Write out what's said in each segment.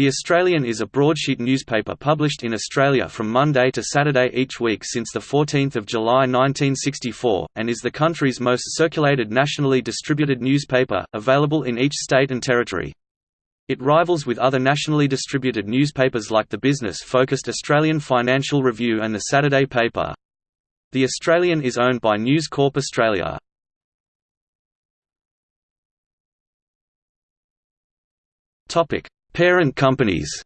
The Australian is a broadsheet newspaper published in Australia from Monday to Saturday each week since 14 July 1964, and is the country's most circulated nationally distributed newspaper, available in each state and territory. It rivals with other nationally distributed newspapers like the business-focused Australian Financial Review and the Saturday paper. The Australian is owned by News Corp Australia. Topic: Parent companies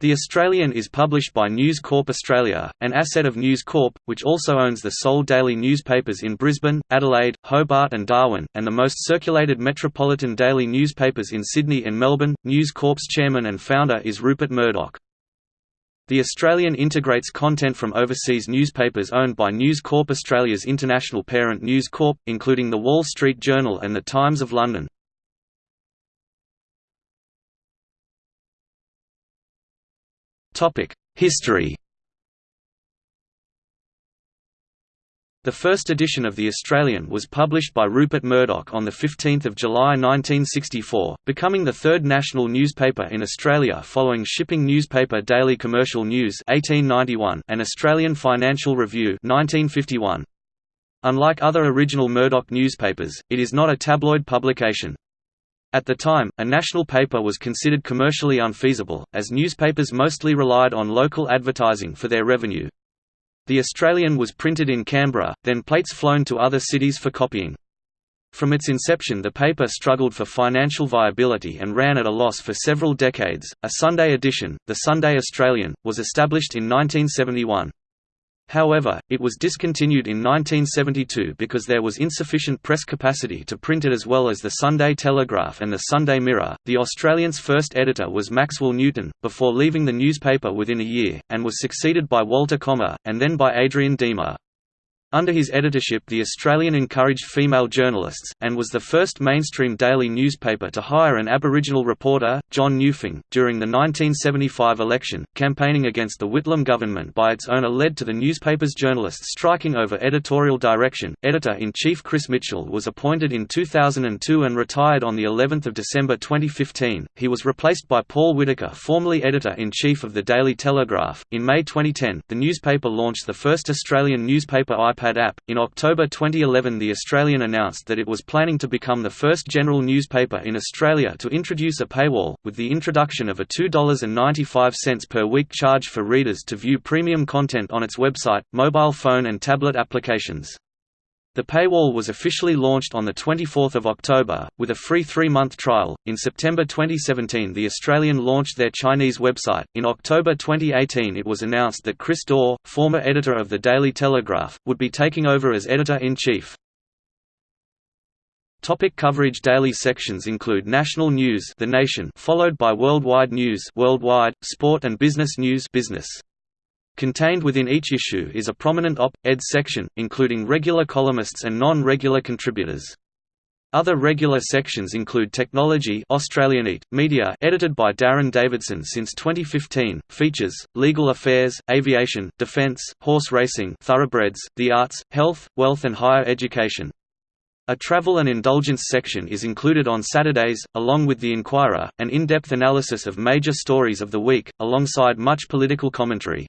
The Australian is published by News Corp Australia, an asset of News Corp, which also owns the sole daily newspapers in Brisbane, Adelaide, Hobart and Darwin, and the most circulated metropolitan daily newspapers in Sydney and Melbourne. News Corp's chairman and founder is Rupert Murdoch. The Australian integrates content from overseas newspapers owned by News Corp Australia's international parent News Corp, including The Wall Street Journal and The Times of London. History The first edition of The Australian was published by Rupert Murdoch on 15 July 1964, becoming the third national newspaper in Australia following shipping newspaper Daily Commercial News 1891 and Australian Financial Review 1951. Unlike other original Murdoch newspapers, it is not a tabloid publication. At the time, a national paper was considered commercially unfeasible, as newspapers mostly relied on local advertising for their revenue. The Australian was printed in Canberra, then plates flown to other cities for copying. From its inception the paper struggled for financial viability and ran at a loss for several decades. A Sunday edition, the Sunday Australian, was established in 1971. However, it was discontinued in 1972 because there was insufficient press capacity to print it as well as the Sunday Telegraph and the Sunday Mirror. The Australian's first editor was Maxwell Newton, before leaving the newspaper within a year, and was succeeded by Walter Kommer, and then by Adrian Deamer. Under his editorship The Australian encouraged female journalists, and was the first mainstream daily newspaper to hire an Aboriginal reporter, John Newfong. During the 1975 election, campaigning against the Whitlam government by its owner led to the newspaper's journalists striking over editorial direction. Editor-in-chief Chris Mitchell was appointed in 2002 and retired on the 11th of December 2015. He was replaced by Paul Whittaker, formerly editor-in-chief of the Daily Telegraph. In May 2010, the newspaper launched the first Australian newspaper iPad app. In October 2011, The Australian announced that it was planning to become the first general newspaper in Australia to introduce a paywall, with the introduction of a $2.95 per week charge for readers to view premium content on its website, mobile phone, and tablet applications. The paywall was officially launched on 24 October, with a free three-month trial. In September 2017 The Australian launched their Chinese website. In October 2018 it was announced that Chris Dore, former editor of the Daily Telegraph, would be taking over as editor-in-chief. Topic coverage Daily sections include national news The Nation followed by worldwide news worldwide, sport and business news business. Contained within each issue is a prominent op-ed section, including regular columnists and non-regular contributors. Other regular sections include Technology Australian IT, Media edited by Darren Davidson since 2015, Features, Legal Affairs, Aviation, Defence, Horse Racing Thoroughbreds, The Arts, Health, Wealth and Higher Education. A travel and indulgence section is included on Saturdays, along with The Inquirer, an in-depth analysis of major stories of the week, alongside much political commentary.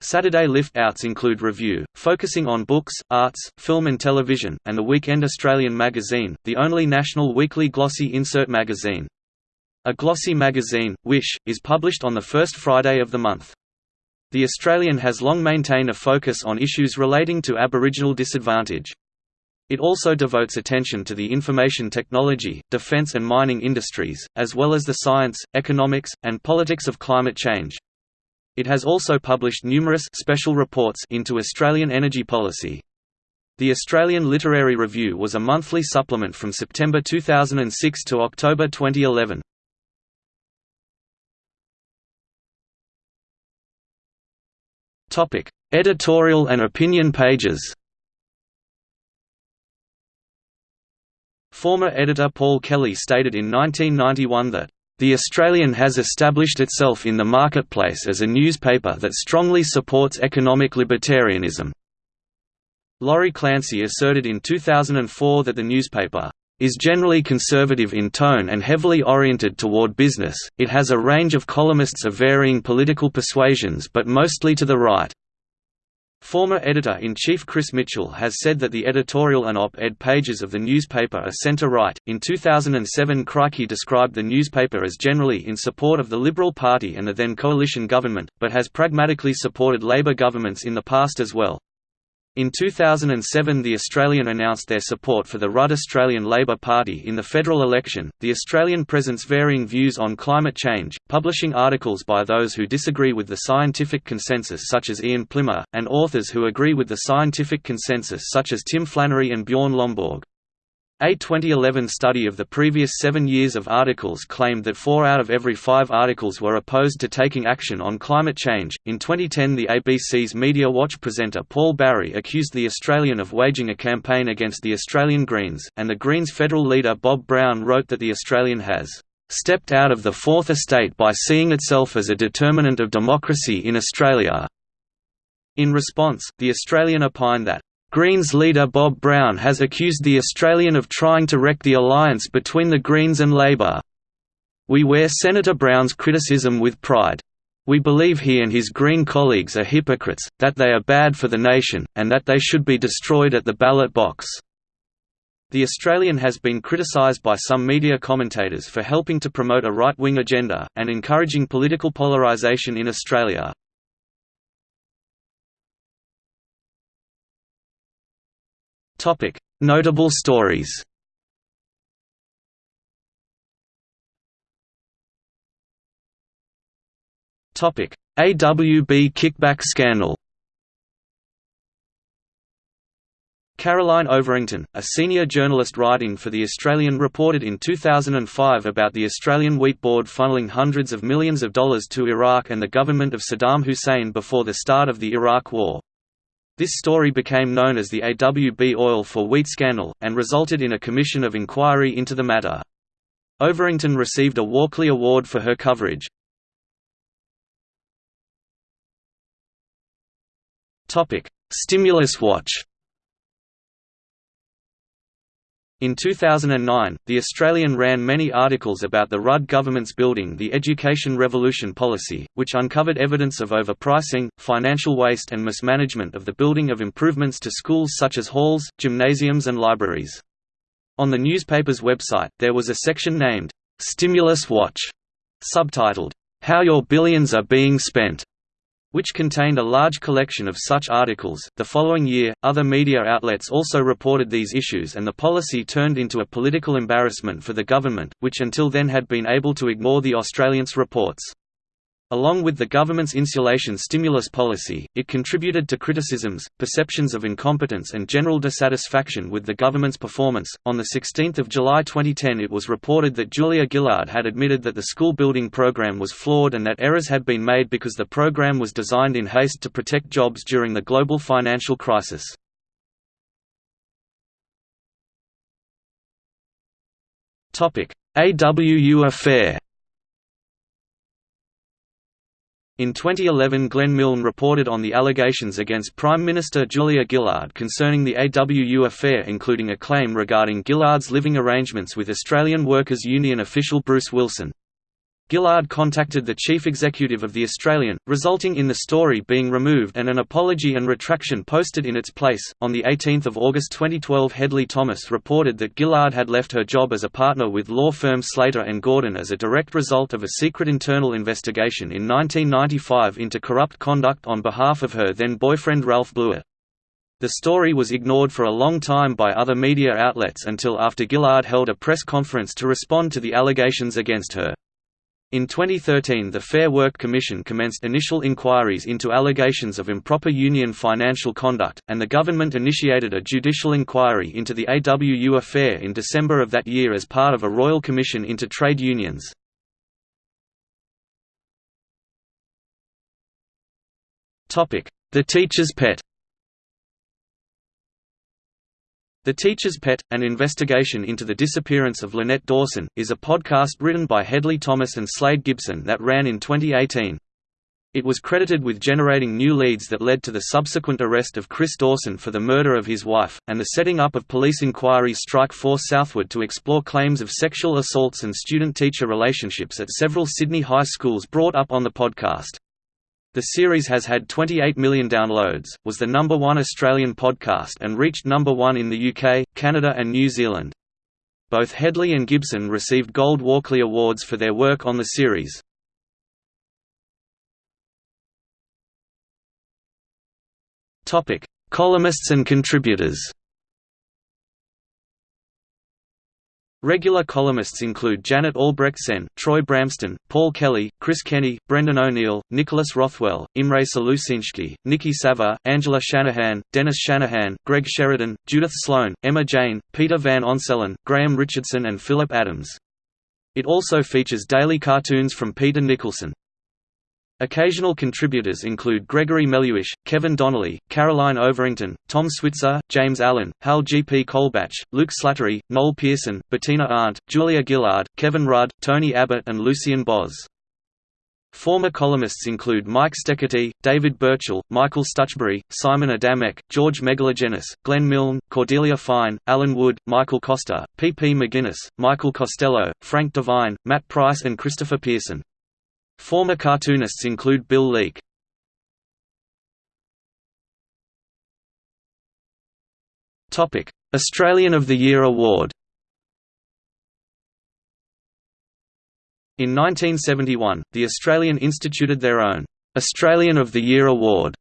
Saturday lift-outs include Review, focusing on books, arts, film and television, and the Weekend Australian magazine, the only national weekly glossy insert magazine. A glossy magazine, Wish, is published on the first Friday of the month. The Australian has long maintained a focus on issues relating to Aboriginal disadvantage. It also devotes attention to the information technology, defence and mining industries, as well as the science, economics, and politics of climate change. It has also published numerous special reports into Australian energy policy. The Australian Literary Review was a monthly supplement from September 2006 to October 2011. Topic: Editorial and opinion pages. Former editor Paul Kelly stated in 1991 that the Australian has established itself in the marketplace as a newspaper that strongly supports economic libertarianism. Laurie Clancy asserted in 2004 that the newspaper is generally conservative in tone and heavily oriented toward business. It has a range of columnists of varying political persuasions but mostly to the right. Former editor-in-chief Chris Mitchell has said that the editorial and op-ed pages of the newspaper are center-right. In 2007, Crikey described the newspaper as generally in support of the Liberal Party and the then coalition government, but has pragmatically supported Labor governments in the past as well. In 2007 the Australian announced their support for the Rudd Australian Labor Party in the federal election. The Australian presents varying views on climate change, publishing articles by those who disagree with the scientific consensus such as Ian Plimer, and authors who agree with the scientific consensus such as Tim Flannery and Bjorn Lomborg. A 2011 study of the previous seven years of articles claimed that four out of every five articles were opposed to taking action on climate change. In 2010, the ABC's Media Watch presenter Paul Barry accused The Australian of waging a campaign against the Australian Greens, and the Greens federal leader Bob Brown wrote that The Australian has stepped out of the Fourth Estate by seeing itself as a determinant of democracy in Australia. In response, The Australian opined that Greens leader Bob Brown has accused the Australian of trying to wreck the alliance between the Greens and Labor. We wear Senator Brown's criticism with pride. We believe he and his Green colleagues are hypocrites, that they are bad for the nation, and that they should be destroyed at the ballot box. The Australian has been criticised by some media commentators for helping to promote a right-wing agenda, and encouraging political polarisation in Australia. Notable stories. AWB kickback scandal. Caroline Overington, a senior journalist writing for The Australian reported in 2005 about the Australian Wheat Board funneling hundreds of millions of dollars to Iraq and the government of Saddam Hussein before the start of the Iraq War. This story became known as the AWB oil for wheat scandal, and resulted in a commission of inquiry into the matter. Overington received a Walkley Award for her coverage. Stimulus watch In 2009, The Australian ran many articles about the Rudd government's Building the Education Revolution policy, which uncovered evidence of overpricing, financial waste and mismanagement of the building of improvements to schools such as halls, gymnasiums and libraries. On the newspaper's website, there was a section named, "'Stimulus Watch' subtitled, "'How Your Billions Are Being Spent' which contained a large collection of such articles. The following year, other media outlets also reported these issues, and the policy turned into a political embarrassment for the government, which until then had been able to ignore the Australians' reports. Along with the government's insulation stimulus policy, it contributed to criticisms, perceptions of incompetence, and general dissatisfaction with the government's performance. On 16 July 2010, it was reported that Julia Gillard had admitted that the school building program was flawed and that errors had been made because the program was designed in haste to protect jobs during the global financial crisis. Topic: AWU affair In 2011 Glenn Milne reported on the allegations against Prime Minister Julia Gillard concerning the AWU affair including a claim regarding Gillard's living arrangements with Australian Workers' Union official Bruce Wilson. Gillard contacted the chief executive of The Australian, resulting in the story being removed and an apology and retraction posted in its place. On 18 August 2012 Hedley Thomas reported that Gillard had left her job as a partner with law firm Slater and Gordon as a direct result of a secret internal investigation in 1995 into corrupt conduct on behalf of her then boyfriend Ralph Blewett. The story was ignored for a long time by other media outlets until after Gillard held a press conference to respond to the allegations against her. In 2013 the Fair Work Commission commenced initial inquiries into allegations of improper union financial conduct, and the government initiated a judicial inquiry into the AWU affair in December of that year as part of a Royal Commission into Trade Unions. The Teacher's Pet The Teacher's Pet, An Investigation into the Disappearance of Lynette Dawson, is a podcast written by Hedley Thomas and Slade Gibson that ran in 2018. It was credited with generating new leads that led to the subsequent arrest of Chris Dawson for the murder of his wife, and the setting up of police inquiry Strike Force Southward to explore claims of sexual assaults and student-teacher relationships at several Sydney high schools brought up on the podcast. The series has had 28 million downloads, was the number one Australian podcast and reached number one in the UK, Canada and New Zealand. Both Hedley and Gibson received Gold Walkley Awards for their work on the series. Columnists and contributors. Regular columnists include Janet Albrechtsen, Troy Bramston, Paul Kelly, Chris Kenny, Brendan O'Neill, Nicholas Rothwell, Imre Salusinszky, Nikki Savva, Angela Shanahan, Dennis Shanahan, Greg Sheridan, Judith Sloan, Emma Jane, Peter Van Onselen, Graham Richardson and Philip Adams. It also features daily cartoons from Peter Nicholson. Occasional contributors include Gregory Melleuish, Kevin Donnelly, Caroline Overington, Tom Switzer, James Allen, Hal G. P. Colebatch, Luke Slattery, Noel Pearson, Bettina Arndt, Julia Gillard, Kevin Rudd, Tony Abbott and Lucian Boz. Former columnists include Mike Steketee, David Burchell, Michael Stutchbury, Simon Adamek, George Megalogenis, Glenn Milne, Cordelia Fine, Alan Wood, Michael Costa, P. P. McGuinness, Michael Costello, Frank Devine, Matt Price and Christopher Pearson. Former cartoonists include Bill Leak. Australian of the Year Award In 1971, the Australian instituted their own Australian of the Year Award,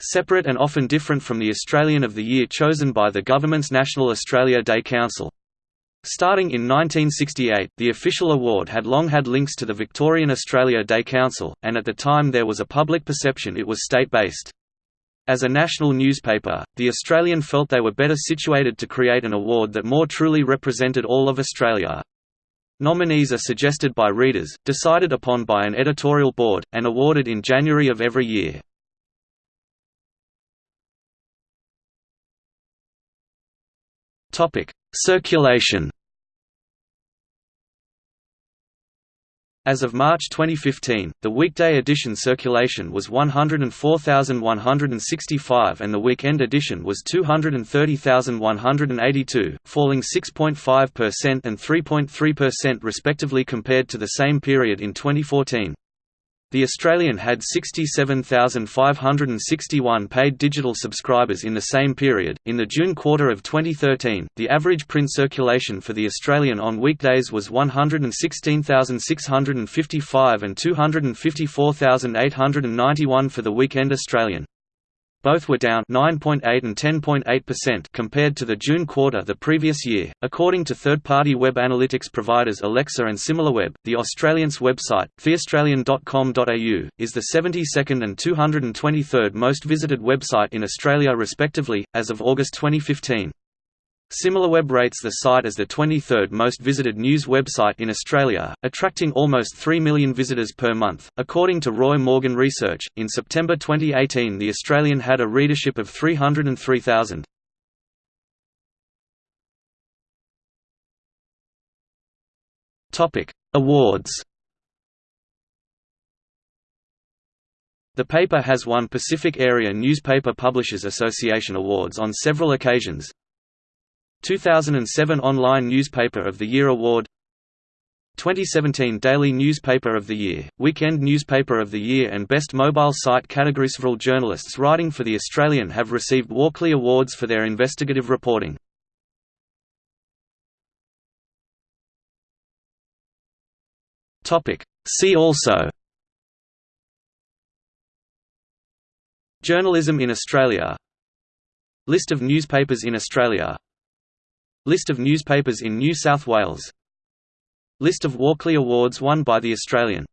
separate and often different from the Australian of the Year chosen by the government's National Australia Day Council. Starting in 1968, the official award had long had links to the Victorian Australia Day Council, and at the time there was a public perception it was state-based. As a national newspaper, The Australian felt they were better situated to create an award that more truly represented all of Australia. Nominees are suggested by readers, decided upon by an editorial board, and awarded in January of every year. Circulation As of March 2015, the weekday edition circulation was 104,165 and the weekend edition was 230,182, falling 6.5% and 3.3% respectively compared to the same period in 2014. The Australian had 67,561 paid digital subscribers in the same period. In the June quarter of 2013, the average print circulation for the Australian on weekdays was 116,655 and 254,891 for the weekend Australian. Both were down 9.8 and 10.8% compared to the June quarter the previous year. According to third-party web analytics providers Alexa and SimilarWeb, the Australian's website, theaustralian.com.au, is the 72nd and 223rd most visited website in Australia respectively, as of August 2015. SimilarWeb rates the site as the 23rd most visited news website in Australia, attracting almost 3 million visitors per month. According to Roy Morgan Research, in September 2018 the Australian had a readership of 303,000. Topic: Awards. The paper has won Pacific Area Newspaper Publishers Association awards on several occasions, 2007 Online Newspaper of the Year Award 2017 Daily Newspaper of the Year, Weekend Newspaper of the Year and Best Mobile Site categories. Several journalists writing for The Australian have received Walkley Awards for their investigative reporting. See also Journalism in Australia List of newspapers in Australia List of newspapers in New South Wales. List of Walkley Awards won by The Australian